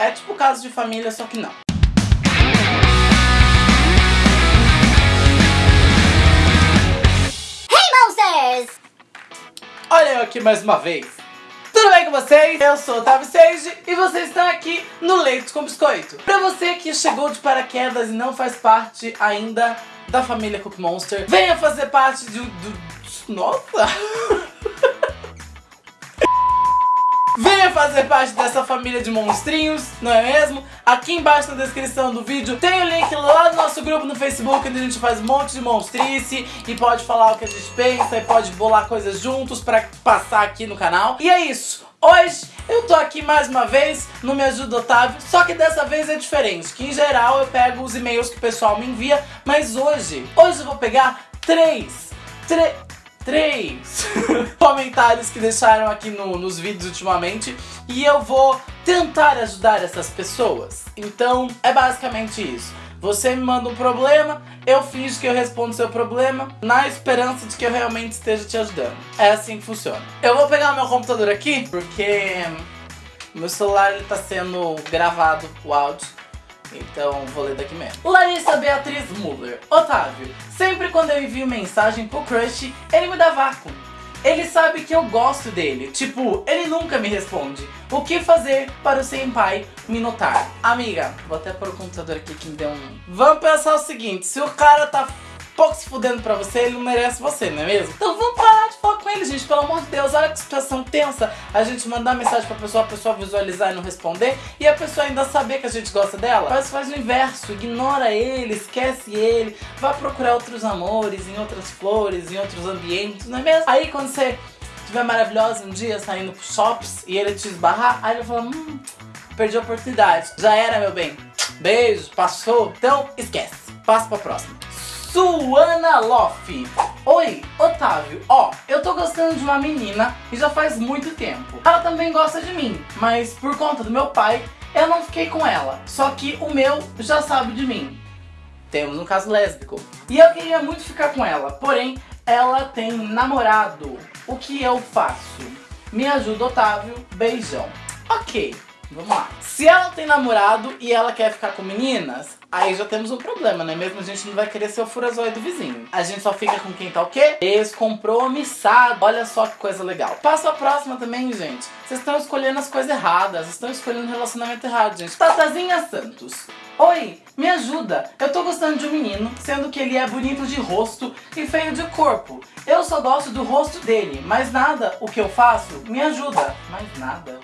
É tipo caso de família, só que não. Monsters! Olha eu aqui mais uma vez. Tudo bem com vocês? Eu sou o Otávio Sage e vocês estão aqui no Leite com Biscoito. Pra você que chegou de paraquedas e não faz parte ainda da família Cook Monster, venha fazer parte do... do nossa! fazer parte dessa família de monstrinhos, não é mesmo? Aqui embaixo na descrição do vídeo tem o link lá do nosso grupo no Facebook, onde a gente faz um monte de monstrice e pode falar o que a gente pensa e pode bolar coisas juntos pra passar aqui no canal. E é isso! Hoje eu tô aqui mais uma vez no Me Ajuda Otávio, só que dessa vez é diferente, que em geral eu pego os e-mails que o pessoal me envia, mas hoje, hoje eu vou pegar três, três três comentários que deixaram aqui no, nos vídeos ultimamente e eu vou tentar ajudar essas pessoas. Então é basicamente isso. Você me manda um problema, eu finjo que eu respondo seu problema, na esperança de que eu realmente esteja te ajudando. É assim que funciona. Eu vou pegar meu computador aqui, porque meu celular está sendo gravado o áudio. Então vou ler daqui mesmo. Larissa Beatriz Muller. Otávio, sempre quando eu envio mensagem pro crush, ele me dá vácuo. Ele sabe que eu gosto dele. Tipo, ele nunca me responde. O que fazer para o senpai me notar? Amiga, vou até pôr o computador aqui que me deu um... Vamos pensar o seguinte, se o cara tá pouco se fudendo pra você, ele não merece você, não é mesmo? Então vamos de falar com ele, gente, pelo amor de Deus. Olha que situação tensa a gente mandar mensagem pra pessoa, a pessoa visualizar e não responder, e a pessoa ainda saber que a gente gosta dela. Mas faz o inverso, ignora ele, esquece ele, vai procurar outros amores, em outras flores, em outros ambientes, não é mesmo? Aí quando você estiver maravilhosa um dia saindo pro shops e ele te esbarrar, aí ele fala, hum, perdi a oportunidade. Já era, meu bem. Beijo, passou. Então, esquece. Passa pra próxima. Suana Loff. Oi, Otávio. Ó, eu tô gostando de uma menina e já faz muito tempo. Ela também gosta de mim, mas por conta do meu pai, eu não fiquei com ela. Só que o meu já sabe de mim. Temos um caso lésbico. E eu queria muito ficar com ela, porém, ela tem namorado. O que eu faço? Me ajuda, Otávio. Beijão. Ok. Vamos lá. Se ela tem namorado e ela quer ficar com meninas, aí já temos um problema, né? Mesmo a gente não vai querer ser o furazóio do vizinho. A gente só fica com quem tá o quê? Descompromissado. Olha só que coisa legal. Passo a próxima também, gente. Vocês estão escolhendo as coisas erradas. Vocês estão escolhendo o relacionamento errado, gente. Tatazinha Santos. Oi, me ajuda. Eu tô gostando de um menino, sendo que ele é bonito de rosto e feio de corpo. Eu só gosto do rosto dele, mas nada o que eu faço me ajuda. Mais nada.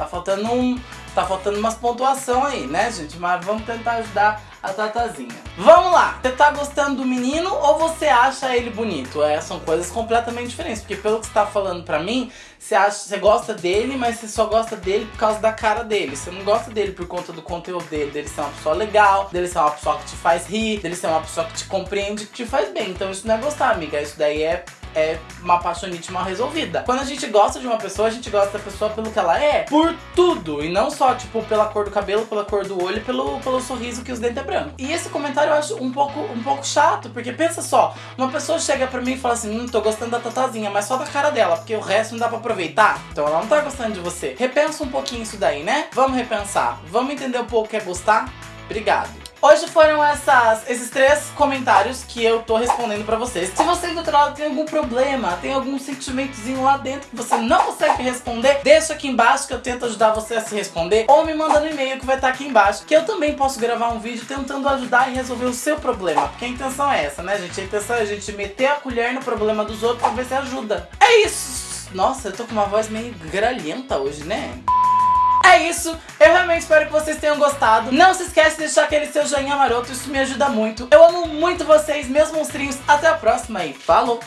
Tá faltando um. Tá faltando umas pontuação aí, né, gente? Mas vamos tentar ajudar a Tatazinha. Vamos lá! Você tá gostando do menino ou você acha ele bonito? É, são coisas completamente diferentes. Porque pelo que você tá falando pra mim, você, acha, você gosta dele, mas você só gosta dele por causa da cara dele. Você não gosta dele por conta do conteúdo dele, dele ser uma pessoa legal, dele ser uma pessoa que te faz rir, dele ser uma pessoa que te compreende, que te faz bem. Então isso não é gostar, amiga. Isso daí é é uma apaixonite mal resolvida. Quando a gente gosta de uma pessoa, a gente gosta da pessoa pelo que ela é, por tudo. E não só, tipo, pela cor do cabelo, pela cor do olho, pelo, pelo sorriso que os dentes é branco. E esse comentário eu acho um pouco, um pouco chato, porque pensa só, uma pessoa chega pra mim e fala assim, hum, tô gostando da Tatazinha, mas só da cara dela, porque o resto não dá pra aproveitar. Então ela não tá gostando de você. Repensa um pouquinho isso daí, né? Vamos repensar. Vamos entender um pouco o que é gostar? Obrigado. Hoje foram essas, esses três comentários que eu tô respondendo pra vocês. Se você do outro lado tem algum problema, tem algum sentimentozinho lá dentro que você não consegue responder, deixa aqui embaixo que eu tento ajudar você a se responder. Ou me manda no e-mail que vai estar aqui embaixo, que eu também posso gravar um vídeo tentando ajudar e resolver o seu problema. Porque a intenção é essa, né, gente? A intenção é a gente meter a colher no problema dos outros pra ver se ajuda. É isso! Nossa, eu tô com uma voz meio gralhenta hoje, né? É isso, eu realmente espero que vocês tenham gostado. Não se esquece de deixar aquele seu joinha maroto, isso me ajuda muito. Eu amo muito vocês, meus monstrinhos. Até a próxima e falou!